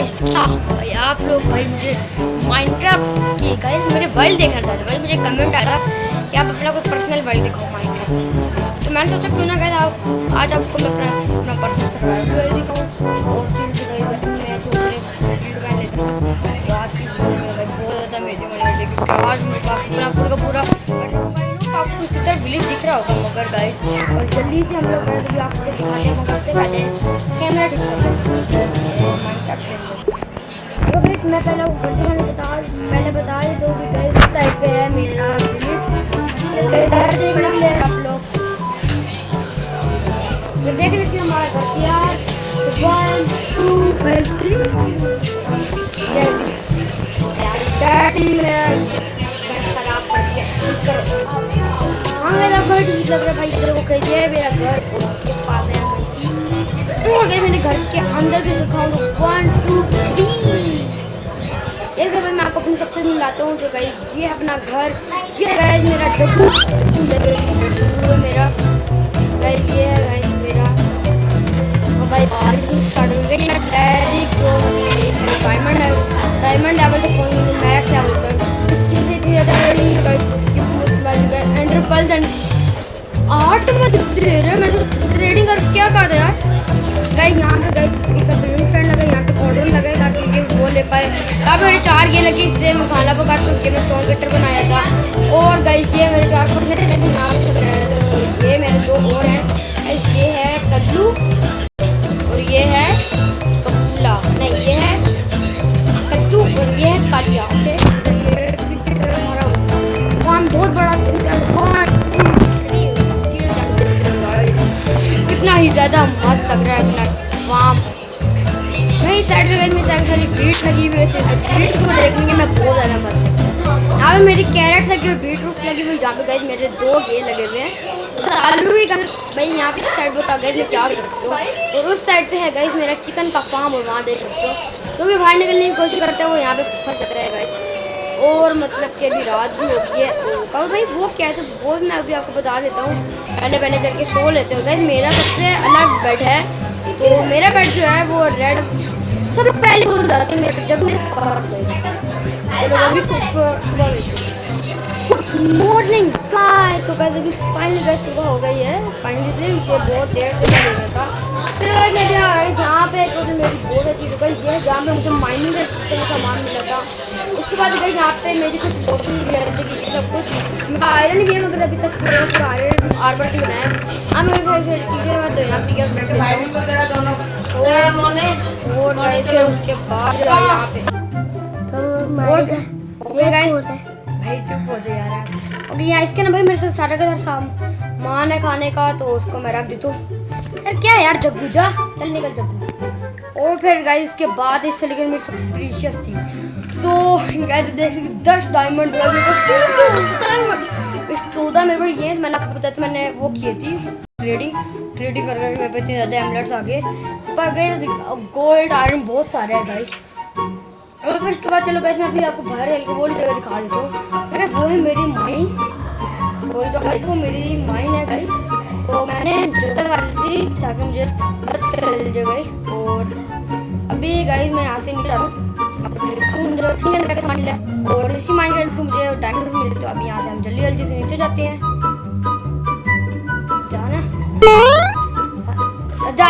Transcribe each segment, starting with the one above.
Guys भाई, आप लोग, भाई, मुझे माइनक्राफ्ट की गाइस मेरे वर्ल्ड देखना चाहते भाई, मुझे कमेंट आया कि आप अपना कोई पर्सनल वर्ल्ड दिखाओ माइनक्राफ्ट तो मैंने सोचा, क्यों ना गाइस आप, आज आपको मैं अपना अपना पर्सनल वर्ल्ड दिखाऊँ। और फिर से गाइस मैं तो अपने फ़ील्ड में लेता हूँ तो आज की बहुत ज़्यादा मेरी मनी क्योंकि आज पूरा पूरा पूरा आपको इसी तरह विलेज दिख रहा होगा, मगर गाइस और जल्दी से हम लोग तो आपको दिखाते हैं, मगर से पहले कैमरा दिखाते तो गाइस मैं पहले ऊपर दिखाने बता बता ही दो कि गाइस इस साइड पे है मेरा विलेज इधर आप लोग तो देख रहे थे हमारा घर तैयार वन टू थ्री डैडी खराब कर दिया करो हाँ मेरा घर ठीक लग रहा है भाई तेरे को कहिए मेरा घर के घर तो अगर मेरे घर के अंदर भी दिखाऊँ तो वन टू थ्री एक भाई मैं आपको अपनी सबसे मिलाता हूँ जो गई ये अपना घर। ये है मेरा जगू मेरा गाइस ये है गाइस मेरा हो जो diamond diamond level max level आठ में दे रहे ये लगी इससे मैं खाना पका ये मैं स्टोन कटर बनाया था। और गाइस ये मेरे चार फुट में नाम बनाया था। ये मेरे दो और हैं। ये है कद्दू और ये है कपूला। नहीं, ये है कद्दू और ये है कालिया बहुत बड़ा कितना ही ज़्यादा मस्त लग रहा है अपना। वहाँ साइड में गई, मेरी सारी बीट लगी हुई है बीट को देखेंगे, मैं बहुत ज़्यादा मस्त यहाँ पे मेरी कैरेट लगी हुई बीट रूट लगी हुई जहाँ पे गई मेरे दो गे लगे हुए हैं। तो आलू भी अगर भाई, यहाँ पे साइड बता गए मैं क्या कर सकती हूँ? और उस साइड पे है गई मेरा चिकन का फार्म और वहाँ देख सकते हो। तो भी बाहर निकलने की कोशिश करते हैं, वो यहाँ पे फंस जाता है गाइस और मतलब कि अभी रात भी होती है। कल भाई, वो क्या है तो वो मैं अभी आपको बता देता हूँ। पहले पहले करके सो लेते हो। गए मेरा सबसे अलग बेड है। तो मेरा बेड जो है, वो रेड सब लोग पहले सो जाते हैं मेरे जब मेरे अभी मॉर्निंग स्काई तो कैसे भी फाइनली गए सुबह हो गई है फाइनली मुझे बहुत देर से मैं देखा था। फिर मैं यहाँ पे तो मेरी बहुत अच्छी दुकान ये है जहाँ पे मुझे माइनिंग का सामान मिला था उसके बाद गई यहाँ पे मेरी कुछ जैसे कि सब कुछ मैं आयरन गेम अगर अभी तक आयरन आर्बर से बनाया अब मेरे सारी सारी चीज़ें मैं तो यहाँ पिकअप करके और गए फिर उसके बाद यहाँ पे। भाई चुप हो जाए यार। ओके यहाँ इसके ना भाई मेरे साथ सारा का सारा सामान है खाने का तो उसको मैं रख देता हूँ। यार क्या यार जग्गू जा। चल निकल जग्गू। और फिर गाइस उसके बाद इससे लेकर मेरी सबसे प्रीशियस थी। तो गाइस देख सकते दस डायमंड चौदह मेरे पर ये मैंने आपको बताया था मैंने वो किए थी। ट्रेडिंग ट्रेडिंग कर कर मेरे पे इतने ज़्यादा एमलेट्स आ गए पर अगर गोल्ड आयरन बहुत सारे हैं गाइस और फिर इसके बाद चलो गाइस मैं अभी आपको बाहर के वो जगह दिखा देता हूँ। अगर वो है मेरी माइन बोल तो गाइस वो मेरी माइन है गाइस तो मैंने जगह डाली थी ताकि मुझे पता चल जाए और अभी गाइस मैं यहाँ से जा रहा हूँ। और इसी माइंड से मुझे डायमंड मिले तो अभी यहाँ से हम जल्दी जल्दी से नीचे जाते हैं।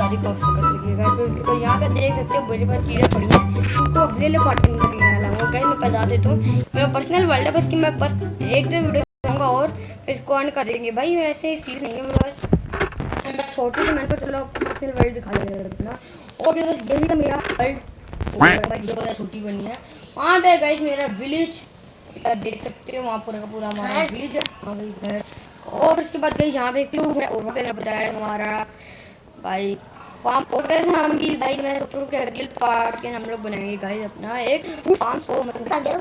सारी कॉक्स गाइस तो यहाँ पे देख सकते हो मेरे पास चीज़ें पड़ी हैं। उनको अगले ले पार्टी में वो गाइस मैं बता देता हूँ। मेरा पर्सनल वर्ल्ड है बस कि मैं बस एक दो वीडियो दूँगा और फिर इसको ऑन कर देंगे। भाई वैसे सीरीज़ नहीं है बस। मैं छोटी से मैंने चलो पर्सनल वर्ल्ड दिखा देना और यही था मेरा वर्ल्ड छोटी बनी है। वहाँ पे गाइस मेरा विलेज देख सकते हो वहाँ पूरा का पूरा हमारा विलेज है और उसके बाद गई यहाँ पे क्यों है और वहाँ पे बताया हमारा। भाई फार्म और हम भी भाई, मैं तो के अगले पार्ट के हम लोग बनाएँगे गाइस अपना एक फार्म को मतलब यार।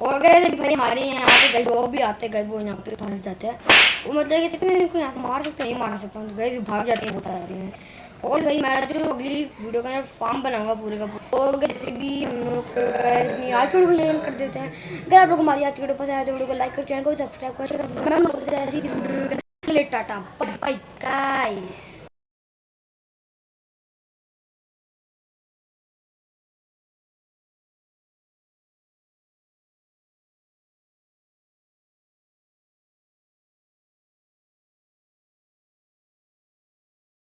और गए भाई हमारे यहाँ पे गए जो भी आते गए वो यहाँ पे फंस जाते हैं। वो मतलब कि सिर्फ़ इनको यहाँ से मार सकते नहीं मार सकता तो गए भाग जाते हैं बता रहे हैं। और भाई, मैं जो अगली वीडियो का फार्म बनाऊँगा पूरे का और जैसे भी हम लोग अपनी आज की वीडियो को कर देते हैं। अगर आप लोग हमारी आज की वीडियो पसंद आए तो वीडियो को लाइक कर चैनल को सब्सक्राइब कर calculate data. Bye, bye guys.